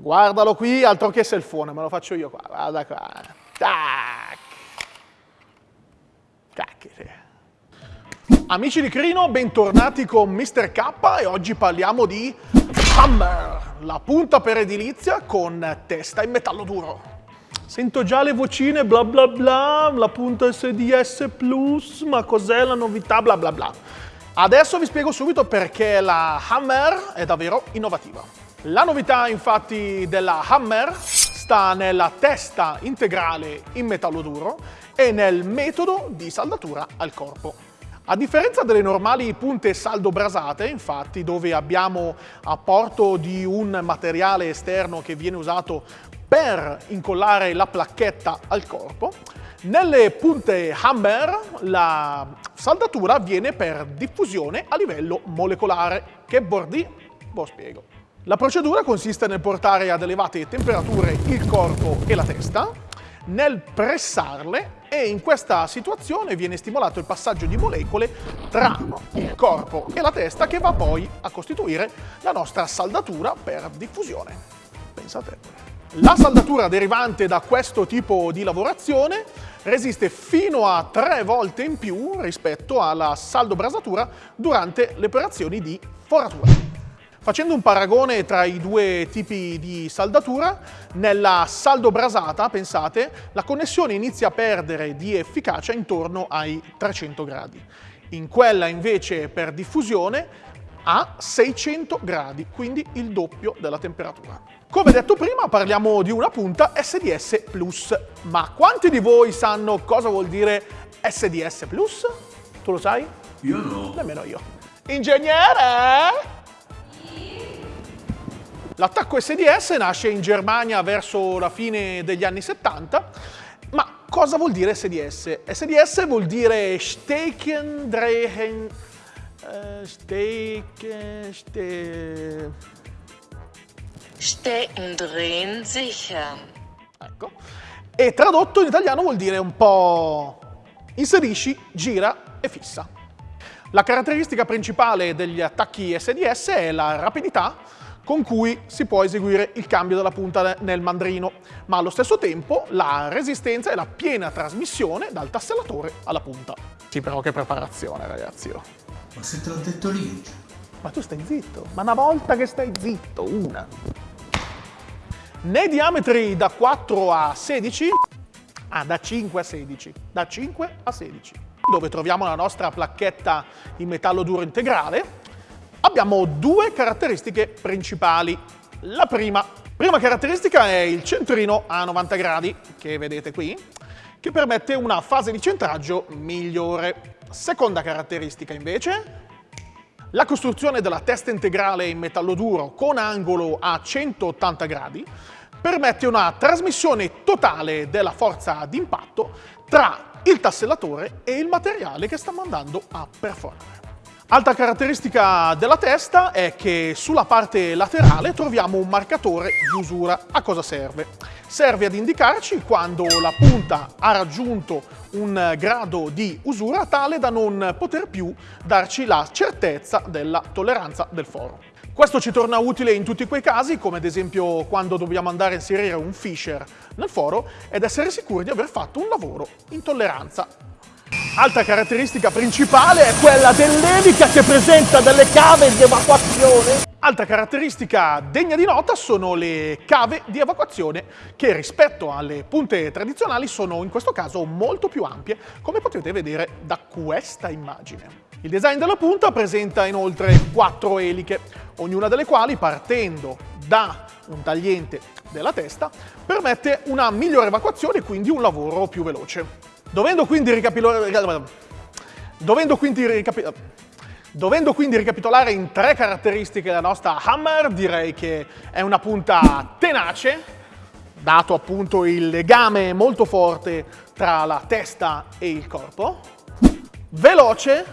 Guardalo qui, altro che selfone, me lo faccio io qua. Guarda qua. Tac. Cacchete. Amici di Crino, bentornati con Mr. K e oggi parliamo di Hammer, la punta per edilizia con testa in metallo duro. Sento già le vocine bla bla bla, la punta SDS Plus, ma cos'è la novità bla bla bla. Adesso vi spiego subito perché la Hammer è davvero innovativa. La novità infatti della Hammer sta nella testa integrale in metallo duro e nel metodo di saldatura al corpo. A differenza delle normali punte saldo brasate, infatti, dove abbiamo apporto di un materiale esterno che viene usato per incollare la placchetta al corpo, nelle punte Hammer la saldatura avviene per diffusione a livello molecolare. Che bordi? Lo spiego. La procedura consiste nel portare ad elevate temperature il corpo e la testa, nel pressarle e in questa situazione viene stimolato il passaggio di molecole tra il corpo e la testa che va poi a costituire la nostra saldatura per diffusione. Pensate. La saldatura derivante da questo tipo di lavorazione resiste fino a tre volte in più rispetto alla saldo-brasatura durante le operazioni di foratura. Facendo un paragone tra i due tipi di saldatura, nella saldo brasata, pensate, la connessione inizia a perdere di efficacia intorno ai 300 gradi. In quella invece per diffusione a 600 gradi, quindi il doppio della temperatura. Come detto prima parliamo di una punta SDS Plus, ma quanti di voi sanno cosa vuol dire SDS Plus? Tu lo sai? Io no. Nemmeno io. Ingegnere! L'attacco SDS nasce in Germania verso la fine degli anni 70, ma cosa vuol dire SDS? SDS vuol dire Steken, Drehen, uh, Steken, ste... Stecken, drehen, sichern. Ecco. E tradotto in italiano vuol dire un po' inserisci, gira e fissa. La caratteristica principale degli attacchi SDS è la rapidità con cui si può eseguire il cambio della punta nel mandrino, ma allo stesso tempo la resistenza e la piena trasmissione dal tassellatore alla punta. Sì, però che preparazione, ragazzi. Oh. Ma se te l'ho detto io. Ma tu stai zitto, ma una volta che stai zitto, una. Nei diametri da 4 a 16, ah, da 5 a 16, da 5 a 16, dove troviamo la nostra placchetta in metallo duro integrale, abbiamo due caratteristiche principali. La prima, prima caratteristica è il centrino a 90 gradi, che vedete qui, che permette una fase di centraggio migliore. Seconda caratteristica invece, la costruzione della testa integrale in metallo duro con angolo a 180 gradi permette una trasmissione totale della forza d'impatto tra il tassellatore e il materiale che sta andando a perforare. Altra caratteristica della testa è che sulla parte laterale troviamo un marcatore di usura. A cosa serve? Serve ad indicarci quando la punta ha raggiunto un grado di usura tale da non poter più darci la certezza della tolleranza del foro. Questo ci torna utile in tutti quei casi, come ad esempio quando dobbiamo andare a inserire un fisher nel foro ed essere sicuri di aver fatto un lavoro in tolleranza Altra caratteristica principale è quella dell'elica che presenta delle cave di evacuazione. Altra caratteristica degna di nota sono le cave di evacuazione che rispetto alle punte tradizionali sono in questo caso molto più ampie, come potete vedere da questa immagine. Il design della punta presenta inoltre quattro eliche, ognuna delle quali partendo da un tagliente della testa permette una migliore evacuazione e quindi un lavoro più veloce. Dovendo quindi ricapitolare... Dovendo quindi ricapitolare... Dovendo quindi ricapitolare in tre caratteristiche la nostra Hammer, direi che è una punta tenace, dato appunto il legame molto forte tra la testa e il corpo, veloce,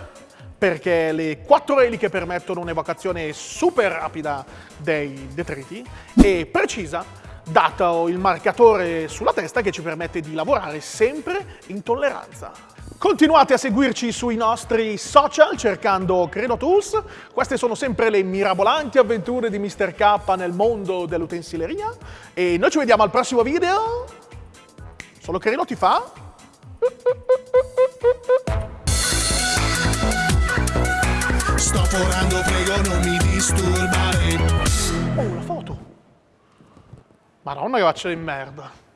perché le quattro eliche permettono un'evacuazione super rapida dei detriti, e precisa, dato il marcatore sulla testa che ci permette di lavorare sempre in tolleranza. Continuate a seguirci sui nostri social cercando Credo Tools. Queste sono sempre le mirabolanti avventure di Mr. K nel mondo dell'utensileria. E noi ci vediamo al prossimo video. Solo Credo ti fa. Sto forando, prego non mi disturbare. Madonna che faccia di merda.